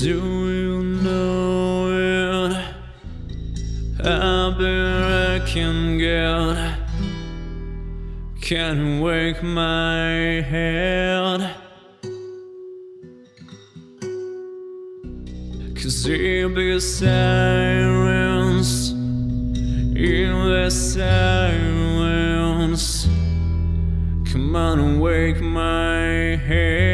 Do you know it? I've been wrecking good. Can't wake my head. Cause in the sirens, in the silence, come on wake my head.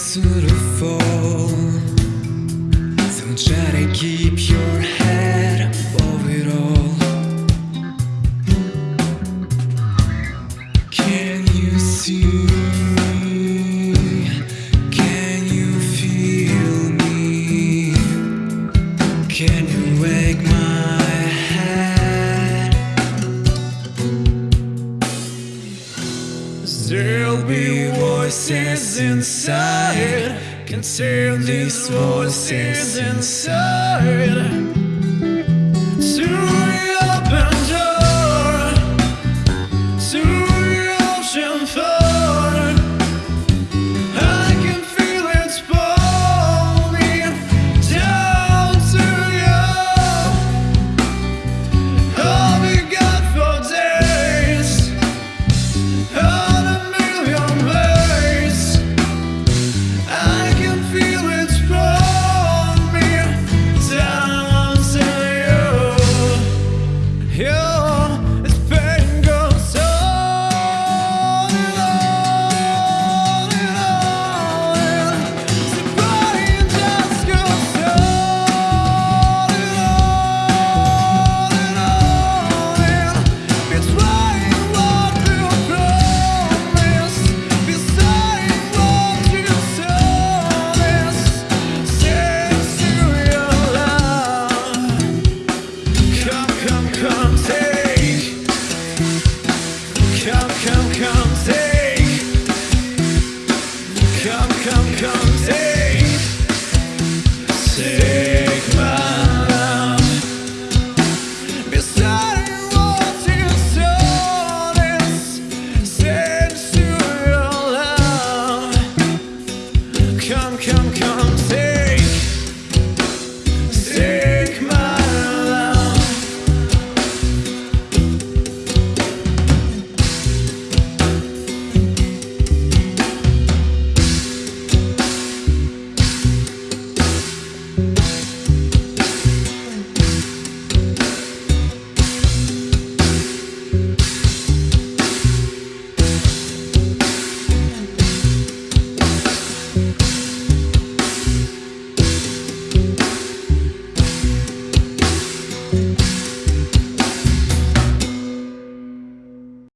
Fall. Don't try to keep your head above it all. Can you see? Can you feel me? Can you wake my head? There'll be voices inside. Can these voices inside. come, come, come, take, take my love. Beside Come, come, come, say